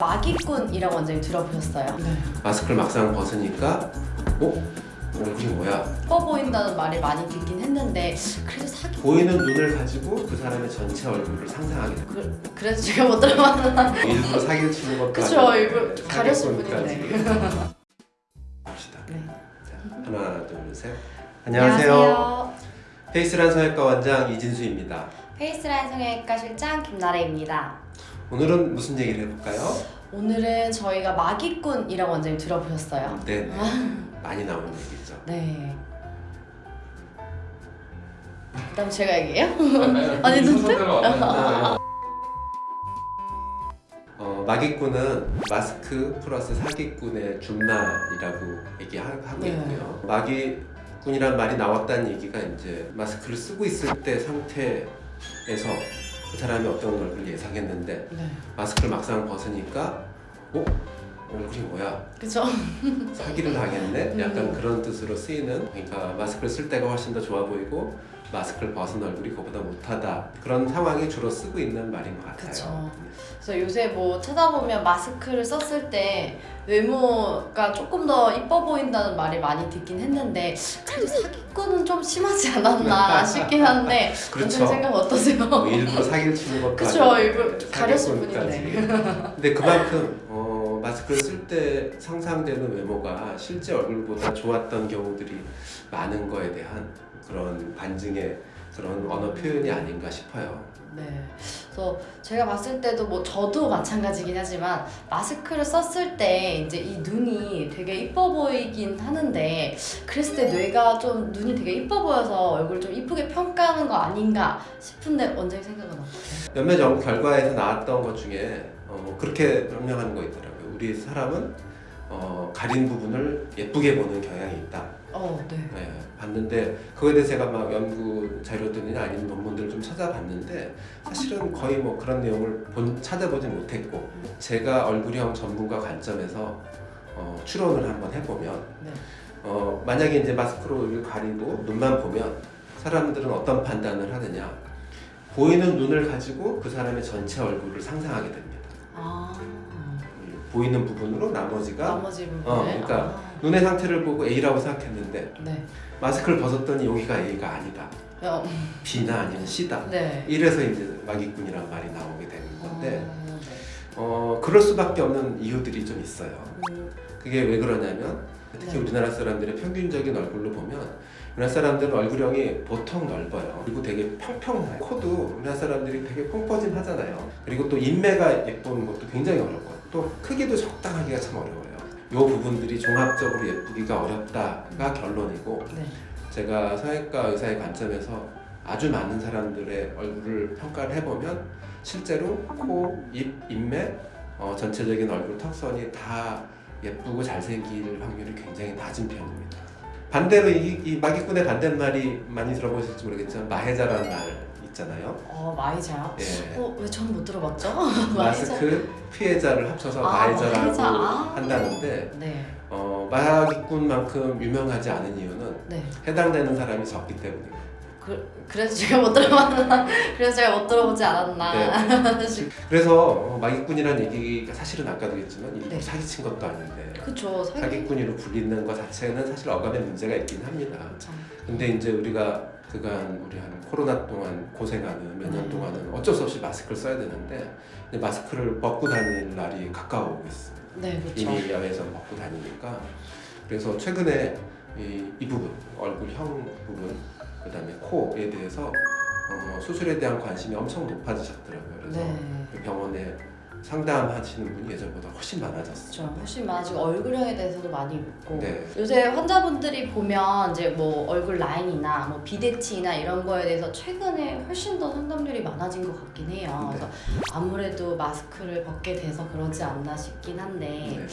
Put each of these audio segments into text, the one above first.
마기꾼이라고 원장님 들어보셨어요? 네. 마스크를 막상 벗으니까 어? 얼굴이 뭐야? 예뻐 보인다는 말을 많이 듣긴 했는데 그래도 사기 보이는 눈을 가지고 그 사람의 전체 얼굴을 상상하게 됩니다. 그, 그래서 제가 못 들어봤나 일부러 사기를 치는 것도 그쵸 일부러 가렸을. 뿐인데 봅시다. 네. 자, 하나, 둘, 셋. 안녕하세요. 페이스란 성형외과 원장 이진수입니다. 페이스라인 성형외과 실장 김나래입니다 오늘은 무슨 얘기를 해볼까요? 오늘은 저희가 마기꾼이라고 원장님 들어보셨어요? 네, 네. 많이 나오는 얘기죠. 네 그다음 제가 얘기해요? 아니, 눈 어, 마기꾼은 마스크 플러스 사기꾼의 준말이라고 얘기하고 네. 있고요. 마기꾼이란 말이 나왔다는 얘기가 이제 마스크를 쓰고 있을 때 상태 에서 그 사람이 어떤 얼굴을 예상했는데 네 마스크를 막상 벗으니까 어? 얼굴이 뭐야? 그쵸 사기를 당했네? 약간 음. 그런 뜻으로 쓰이는 그러니까 마스크를 쓸 때가 훨씬 더 좋아 보이고 마스크를 벗은 얼굴이 그보다 못하다 그런 상황에 주로 쓰고 있는 말인 것 같아요. 그쵸. 그래서 요새 뭐 찾아보면 마스크를 썼을 때 외모가 조금 더 이뻐 보인다는 말을 많이 듣긴 했는데 그래도 사기꾼은 좀 심하지 않았나 싶긴 한데 그렇죠. 생각 어떠세요? 뭐 일부러 사기를 치는 것도 아니고 일부러 가렸을. 뿐인데. 근데 그만큼 어, 마스크를 쓸 때 상상되는 외모가 실제 얼굴보다 좋았던 경우들이 많은 거에 대한 그런 반증의 그런 언어 표현이 아닌가 싶어요. 네. 그래서 제가 봤을 때도 뭐 저도 마찬가지긴 하지만 마스크를 썼을 때 이제 이 눈이 되게 이뻐 보이긴 하는데 그랬을 때 뇌가 좀 눈이 되게 이뻐 보여서 얼굴 좀 이쁘게 평가하는 거 아닌가 싶은데 원장님 생각은 어떠세요? 몇몇 연구 결과에서 나왔던 것 중에 어, 그렇게 설명하는 거 있더라고요. 우리 사람은 어, 가린 부분을 예쁘게 보는 경향이 있다. 어, 네. 네, 봤는데 그거에 대해서 제가 막 연구 자료들이나 아니면 논문들을 좀 찾아봤는데 사실은 거의 뭐 그런 내용을 본, 찾아보지 못했고 제가 얼굴형 전문가 관점에서 어, 추론을 한번 해보면 네. 어, 만약에 이제 마스크로 가리고 눈만 보면 사람들은 어떤 판단을 하느냐 보이는 눈을 가지고 그 사람의 전체 얼굴을 상상하게 됩니다. 아, 음, 보이는 부분으로 나머지가 나머지 부분을. 어, 그러니까 아, 눈의 상태를 보고 A라고 생각했는데 네. 마스크를 벗었더니 여기가 A가 아니다. 어, B나 아니면 C다. 네. 이래서 이제 마기꾼이란 말이 나오게 되는 건데 어, 네. 어 그럴 수밖에 없는 이유들이 좀 있어요. 음, 그게 왜 그러냐면 특히 네. 우리나라 사람들의 평균적인 얼굴로 보면 우리나라 사람들은 얼굴형이 보통 넓어요. 그리고 되게 평평해요. 코도 우리나라 사람들이 되게 펑퍼짐 하잖아요. 그리고 또 인매가 예쁜 것도 굉장히 어렵고 또 크기도 적당하기가 참 어려워요. 이 부분들이 종합적으로 예쁘기가 어렵다가 결론이고 네. 제가 성형외과 의사의 관점에서 아주 많은 사람들의 얼굴을 평가를 해보면 실제로 코, 입, 인매, 어, 전체적인 얼굴 턱선이 다 예쁘고 잘생길 확률이 굉장히 낮은 편입니다. 반대로 이, 이 마기꾼의 반대말이 많이 들어보실지 모르겠지만 마해자라는 말 있잖아요. 어, 마이자요? 예. 어, 왜 저는 못 들어봤죠? 마스크 피해자를 합쳐서 아, 마해자라고 마해자. 아. 한다는데 네. 어, 마기꾼만큼 유명하지 않은 이유는 네. 해당되는 사람이 적기 때문입니다. 그, 그래서 제가 못 들어봤나? 그래서 제가 못 들어보지 않았나? 그래서 어, 마기꾼이라는 얘기가 사실은 아까도 했지만 일부 네. 사기친 것도 아닌데 그쵸. 사기. 사기꾼으로 불리는 것 자체는 사실 어감에 문제가 있긴 합니다. 참. 근데 이제 우리가 그간 우리 한 코로나 동안 고생하는 몇년 네. 동안은 어쩔 수 없이 마스크를 써야 되는데 마스크를 벗고 다닐 날이 가까워오고 있습니다. 네, 그쵸. 이미 야외에서 벗고 다니니까 그래서 최근에 이, 이 부분 얼굴형 부분 그 다음에 코에 대해서 어, 수술에 대한 관심이 엄청 높아지셨더라고요. 그래서 네. 그 병원에 상담하시는 분이 예전보다 훨씬 많아졌어요. 그렇죠. 훨씬 많아지고 얼굴형에 대해서도 많이 묻고 네. 요새 환자분들이 보면 이제 뭐 얼굴 라인이나 뭐 비대치나 이런 거에 대해서 최근에 훨씬 더 상담률이 많아진 것 같긴 해요. 네. 그래서 아무래도 마스크를 벗게 돼서 그러지 않나 싶긴 한데 네.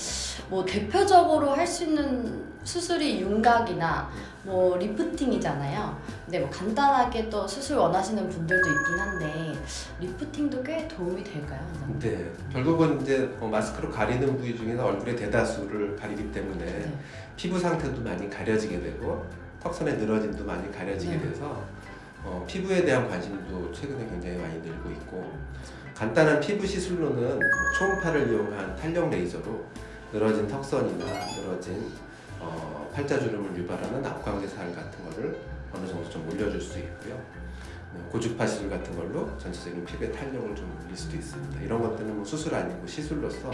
뭐 대표적으로 할 수 있는 수술이 윤곽이나 뭐 리프팅이잖아요. 근데 뭐 간단하게 또 수술 원하시는 분들도 있긴 한데 리프팅도 꽤 도움이 될까요? 네, 결국은 이제 어, 마스크로 가리는 부위 중에서 얼굴의 대다수를 가리기 때문에 네. 피부 상태도 많이 가려지게 되고 턱선의 늘어짐도 많이 가려지게 네. 돼서 어, 피부에 대한 관심도 최근에 굉장히 많이 늘고 있고 간단한 피부 시술로는 초음파를 이용한 탄력 레이저로 늘어진 턱선이나 늘어진 어, 팔자주름을 유발하는 앞광대살 같은 거를 어느 정도 좀 올려줄 수 있고요. 어, 고주파 시술 같은 걸로 전체적인 피부의 탄력을 좀 올릴 수도 있습니다. 이런 것들은 뭐 수술 아니고 시술로서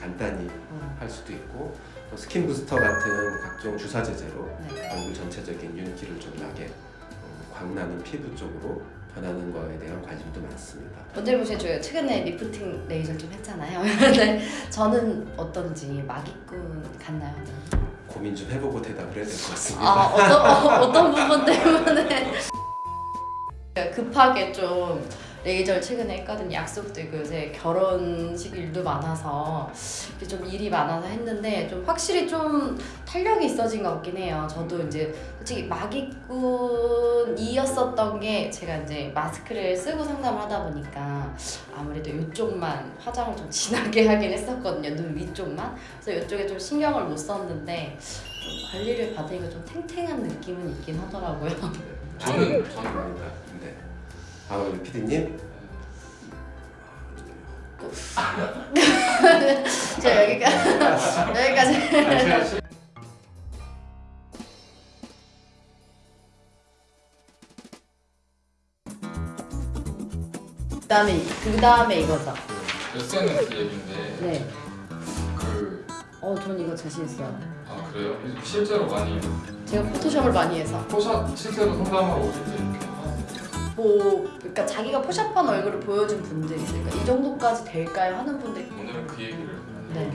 간단히 음. 할 수도 있고 또 스킨 부스터 같은 각종 주사 제제로 네. 얼굴 전체적인 윤기를 좀 나게 어, 광나는 피부 쪽으로 변하는 거에 대한 관심도 많습니다. 보시면 저희가 최근에 리프팅 레이저 좀 했잖아요. 근데 저는 어떤지 마기꾼 같나요? 고민 좀 해보고 대답을 해야 될 것 같습니다. 아 어떤 어, 어떤 부분 때문에 급하게 좀 레이저를 최근에 했거든요. 약속도 있고 요새 결혼식 일도 많아서 좀 일이 많아서 했는데 좀 확실히 좀 탄력이 있어진 것 같긴 해요. 저도 이제 솔직히 마기꾼이었었던 게 제가 이제 마스크를 쓰고 상담을 하다 보니까 아무래도 이쪽만 화장을 좀 진하게 하긴 했었거든요. 눈 위쪽만. 그래서 이쪽에 좀 신경을 못 썼는데 좀 관리를 받으니까 좀 탱탱한 느낌은 있긴 하더라고요. 저는. 네. 아 우리 PD님 제가 여기까지 여기까지. 그다음에 그 다음에 이거죠. 네. 그, 어, 전 이거 자신 있어요. 아 그래요? 실제로 많이 제가 포토샵을 많이 해서 포샵 실제로 상담하러 오실 때? 뭐 그러니까 자기가 포샵한 얼굴을 보여준 분들이 있으니까 이 정도까지 될까요 하는 분들이 오늘은 그 얘기를 네.